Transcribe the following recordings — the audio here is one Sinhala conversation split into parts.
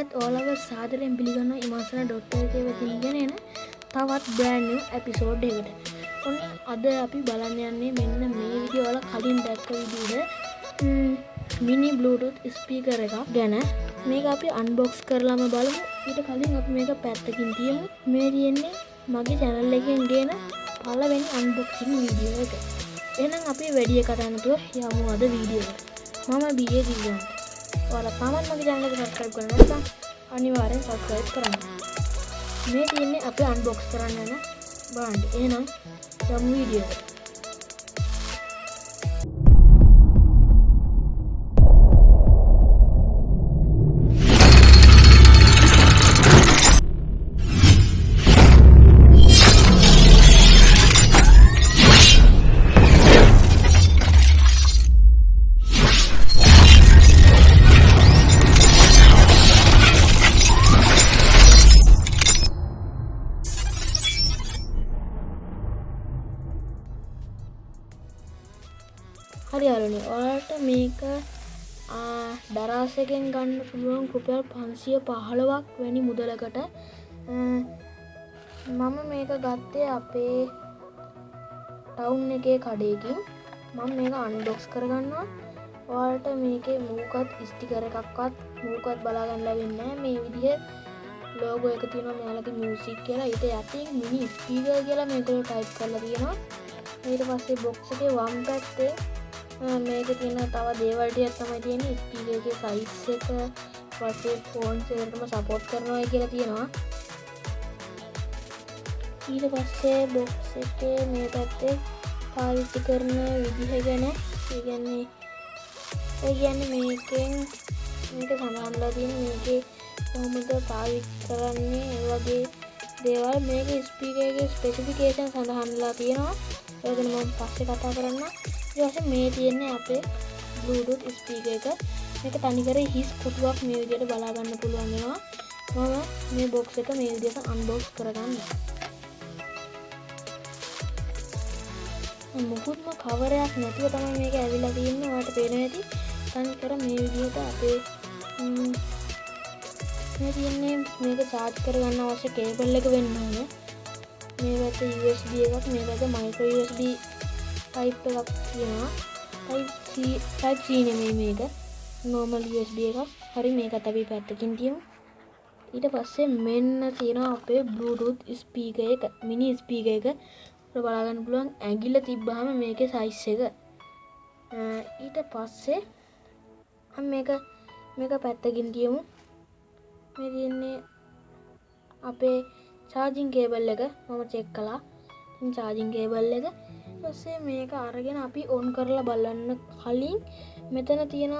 ඒත් ඕලව සාදරෙන් පිළිගන්න ඉමසන ඩොක්ටර්ගේ වෙතිගෙන එන තවත් බ්‍රෑන්් ඇපිසෝඩ් එකට ඔන්න අද අපි බලන්න යන්නේ මෙන්න මේ විදිවල කලින් දැක්ක විදිහ මිනි බ්ලුටුත් ස්පීකර එකක් ගැන. මේක අපි අන්බොක්ස් කරලාම බලමු. ඊට කලින් අප මේක පැත්තකින් තියමු. මේ තියෙන්නේ මගේ චැනල් එකෙන් ගෙන පලවෙනි අන්බොක්සින් වීඩියෝ එක. එනම් අපි වැඩිය කටනතුව යමු අද වීඩියෝට මම බිය දිගන්ට ඔල තමත් මගේ ජනලක සස්ක්‍රයිබ් කරනතා අනිවාරෙන් සස්ක්‍රයිබ් කරන්න. මේ තියන්නේ අප අන්බොක්ස් කරන්නන බාන්ඩ එනම් යම් වීඩියෝ හරි අරුණි. ඔයාට මේක දරාසකෙන් ගන්න පුළුවන් රුපියල් පන්සිය පහළවක් වැනි මුදලකට. මම මේක ගත්තේ අපේ ටවුන් එකේ කඩයකින් මම මේක අන්ඩොක්ස් කරගන්නවා. ඔයාට මේක මූකත් ස්ටිකර එකක්වත් මූකත් බලාගන්න වෙන්න මේ විදිහ ලෝගෝ එක තියන මෙයාලක මියසික් කියලා. ඉට ඇති මිනි ස්පීග කියලා මේකල ටයිප් කරලා තියෙනවා. ඊට පස්සේ බොක්සගේ වම් පැත්තේ මේක තියෙන තව දේවල්ටියක් තමයි තියෙන ස්පීගේ සයිස් එක පස්සේ ෆෝන් සේටම සපෝට් කරනවා කියලා තියෙනවා. ඊට පස්සේ බොක්ස එකේ මේ පැත්තේ පාවිච්චි කරන විදිහ ගැන. ඉගන්නේ ඒගැන්න මේකෙන් මේක සඳහන්ලා තියෙන මේකේ කොහොමද පාවිච් කරන්නේ වගේ දේවල්. මේක ස්පීකගේ ස්පෙසිෆිකේෂන් සඳහන්ලා තියෙනවා. ඒගෙන ම පස්සේ කතා කරන්න ඊට මේ තියෙන්නේ අපේ බ්ලූටුත් ස්පීක එක. එක තනිකර හිස් පුටුවක් මේ විදියට බලාගන්න පුළුවන්ගෙනවා මම මේ බොක්ස එක මේ විදියට අන්බෝක්ස් කරගන්න මුකුත්ම කවරයක් නැතුව තමයි මේක ඇවිලා තියන්න. වට පේන ඇති. තනිකර මේ විදිහට අපේ මේ තියන්නේ මේක චාර්ජ් කරගන්න අවශ්‍ය කේබල් එක වෙන්න ඕන මේ පැත USB එකක් මේ පැත මයික්‍ර USB ටයිප් එකක් තියෙනවා ටයිප් නෙමේ මේක නෝමල් USB එකක්. හරි මේකත් අපි පැත්තකින් තියමු. ඊට පස්සේ මෙන්න තියෙනවා අපේ බ්ලූටුත් ස්පීක එක මිනි ස්පීක එක. බලාගන්න පුළුවන් ඇගිල්ල තිබ්බහම මේක සයිස් එක. ඊට පස්සේ මේක මේක පැත්තකින් තියමු. මේ තියන්නේ අපේ චාජිං කේබල් එක. මම චෙක් කලා චාජිං කේබල් එක. පස්සේ මේක අරගෙන අපි ඔන් කරලා බලන්න කලින් මෙතන තියෙන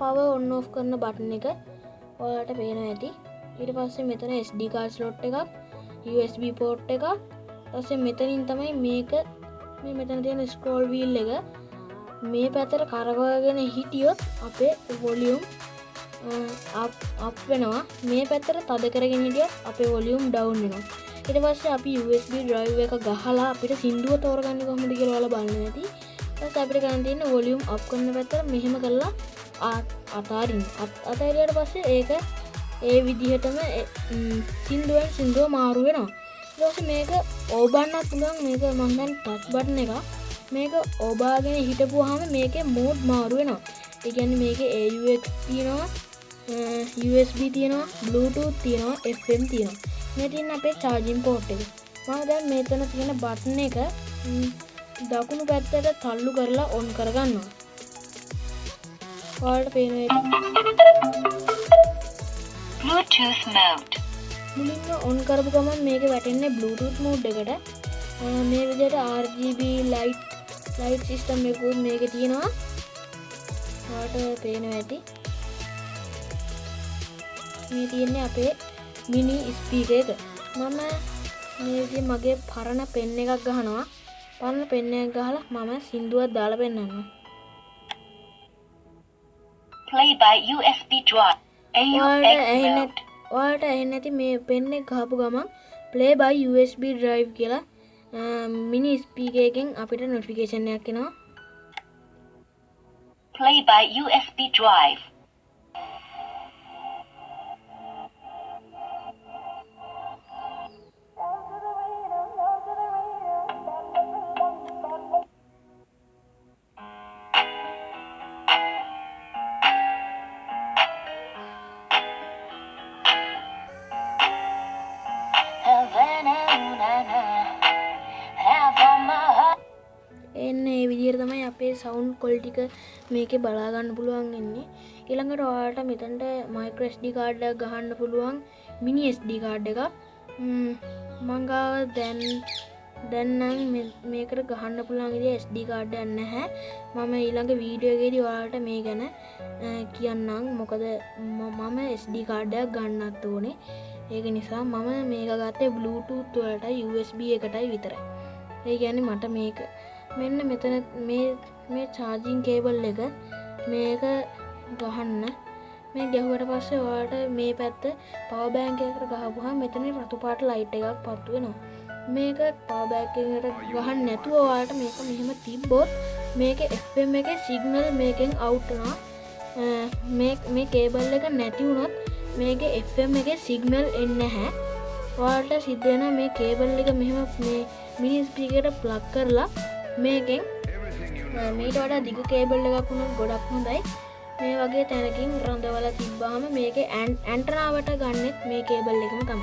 පව ඔන්න ඔෆ් කරන බටන එක ඔයාට පේන ඇති. ඉට පස්සේ මෙතන ස්ඩිකාස් ලොට් එකක් USB පෝට් එක තසේ මෙතනින් තමයි මේක මේ මෙතන තියෙන ස්කෝල් වීල් එක මේ පැතර කරගගෙන හිටියොත් අපේ වොලියුම් අප වෙනවා. මේ පැත්තර තද කරගෙන හිටිය අපේ වොලියුම් ඩවන්් වෙනවා. ඉට පස්ස අපි USB ඩ්‍රයිව එක ගහලා අපිට සිින්දුව තෝරගන්න කොහොමද කියලවල බලන්න ඇති. ස් අපිට ගන්තින්න වොලියම් අප් කරන්න පැත්තර මෙහෙම කරලා අතාරින් අතරියට පස්සේ ඒක ඒ විදිහටම සිින්දුවෙන් සිින්දුව මාරු වෙනවා. දස මේක ඕබන්නත් පුළන් මේක මංගන් ටච් බටන එක මේක ඔබාගෙන හිටපු හම මේක මෝඩ් මාරු වෙනවා. එකන්න මේක AUX තියෙනවා USB තියෙනවා Bluetooth තියෙනවා FM තියෙනවා. මෙතින් අපේ චාජින් පෝට් එක. මම දැන් මේතන තියෙන බට්න එක දකුණු පැත්තට තල්ලු කරලා ඔන් කරගන්නවා. පාට පේන මුලින්ම ඔන් කරපු ගමන් මේක වැටෙන්නේ බ්ලුටුත් මෝඩ් එකට. මේ විදියට RGB ලයිට් ලයිට් සිිස්ටම් එකකුත් මේක තියෙනවා. පාට පේන ඇති? මේ තියෙන්නේ අපේ මිනි ස්පීක එක මම මේදි මගේ පරණ පෙන්න එකක් ගහනවා. පරණ පෙන්න ගහලා මම සිින්දුවත් දාල පෙන්න්න ඔයාට එන්න ඇති මේ පෙන්න ගහපු ගමන් ප්ලේ බයි USB ඩ්‍රයිව් කියලා මිනි ස්පීකයකින් අපිට නොටිකේෂණයක් කෙනවා play by USB drive sound කොල්ටික මේක බලාගන්න පුළුවන් එන්නේ ඉළඟට ඔයාට මෙතැන්ට මයික්‍රස්ඩි කාඩ්ඩ ගහන්න පුළුවන් මිනි ස්ඩ කාඩ් එක මංගාව දැන් දැන්නම් මේකට ගහන්න පුළන්ගේ ස්ඩ කාඩ් යන්න හැ මම ඊළඟ වීඩියෝගේදී වාට මේ ගැන කියන්නම්. මොකද මම ස්ඩ කාඩ්ඩයක් ගන්නත් ඕනේ. ඒක නිසා මම මේක ගත්තේ බලුටූත් වලට USB එකටයි විතරයි. ඒ ගැන මට මේක මෙන්න මෙතන මේ මේ චාජීන් කේබල් එක මේක ගහන්න. මේ ගැහුවට පස්සේ වාට මේ පැත්ත පවබෑන්කකට ගහපුහා මෙතන රතු පාට ලයිට් එකක් පත්තු වෙනවා. මේක පාබෑකට ගහන්න නැතුවවාට මේක මෙහෙම තිබ්බොත් මේක එම් එක සිගනල් මේකෙන් අවුට්නා මේ කේබල් එක නැතිවුණොත් මේක එම් එක සිගනල් එන්න හැ වාට සිද්ධන මේ කේබල් එක මෙහෙම මේ මිනිස්පිකට ප්ලක් කරලා මේකෙන් මීට වඩා දිග කේබල් එකක් වුණු ගොඩක් හොඳයි. මේ වගේ තැනකින් රොඳවල තිබ්බාම මේක ඇන් ඇන්ටනාවට ගන්නෙත් මේ කේබල් එකම තම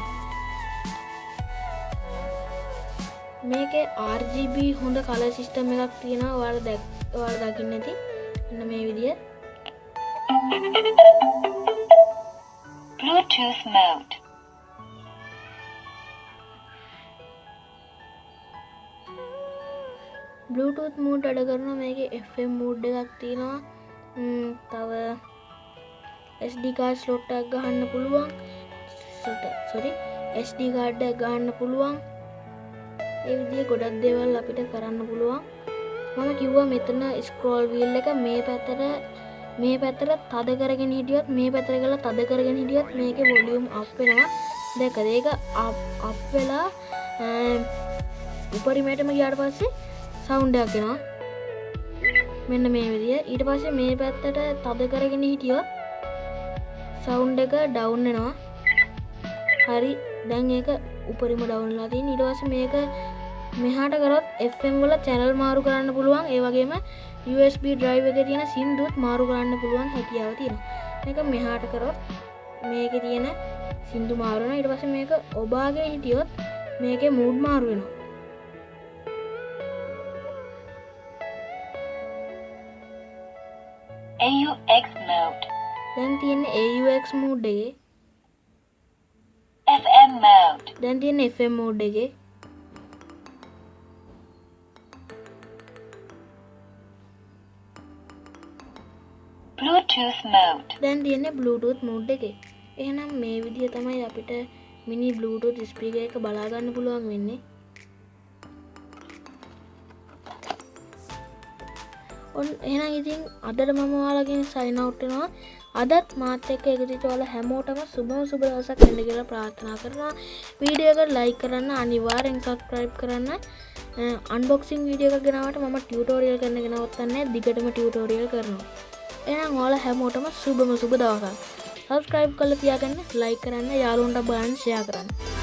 මේක RGB හොඳ කල සිිස්ටම එකක් තියෙන වර දැක් වර දකින්න ඇති. එන්න මේ විදිිය. Bluetooth mode. Bluetooth මූඩ් අඩ කරන මේක FM මූඩ් එකක් තියෙනවා. තව ස්ඩිකාස් ලොට්ටක් ගහන්න පුළුවන්. සොරි SD කාඩ්ඩ ගන්න පුළුවන්. ඒවිදිිය ගොඩක් දෙවල් අපිට කරන්න පුළුවන්. මම කිව්වා මෙතන ස්ක්‍රෝල් වීල් එක මේ පැතර මේ පැතර තද කරගෙන හිටියත් මේ පැතර කළ තද කරගෙන හිටියත් මේක වොලියුම් අපෙනවා දැක ඒක අප වෙලා උපරිමටම ගියාට පස්සේ සෞන්්ඩයක් කෙනවා මෙන්න මේ විදිිය. ඊට පස්සේ මේ පැත්තට තද කරගෙන හිටියොත් සෞන්් එක ඩවුන්නවා හරි. දැන් ඒක උපරිම ඩවන්ලා තින් ඉටවස මේක මෙහාට කරත් FM වල චැනල් මාරු කරන්න පුළුවන්. ඒවගේම USB ඩ්‍රයිව එක තියෙන සිින්දුත් මාරු කරන්න පුළුවන් හැකියාව තියෙන එක මෙහාට කරොත් මේක තියෙන සිින්දු මාරුණ ඉට පස මේක ඔබාගෙන හිටියොත් මේක මූඩ් මාරුවෙනවා දැන් තියෙන AUX මූඩ්ඩගේ FM mode. දැන් තියෙන FM මෝඩ් එක Bluetooth mode. දැන් තියෙන Bluetooth මෝඩ් එක එහෙනම් මේ විදිහ තමයි අපිට මිනි Bluetooth ස්පීක එක බලාගන්න පුළුවන් වෙන්නේ ඔන් එහෙනම් ඉතින් අදට මම වාලකින් සයිනවට්ටනවා අදත් මාත එක්ක එකතිචවල හැමෝටම සුබම සුබ දවසක් ඇඩ කියලා ප්‍රාර්ථනා කරනවා. වීඩියෝක ලයි කරන්න අනිවාරෙන් සස්ක්‍රයිබ් කරන්න. අන්බොක්සින් වීඩියක ගෙනවට ම ටියටෝරියල් කරන ගෙනවත්තන්න දිගටම ටියටෝරියල් කරනවා. එනම් ඕල හැමෝටම සුබම සුබ දවසක්. සස්ක්‍රයිබ් කල තියාගන්න ලයි කරන්න යාලුන්ට බාන් ෂයා කරන්න.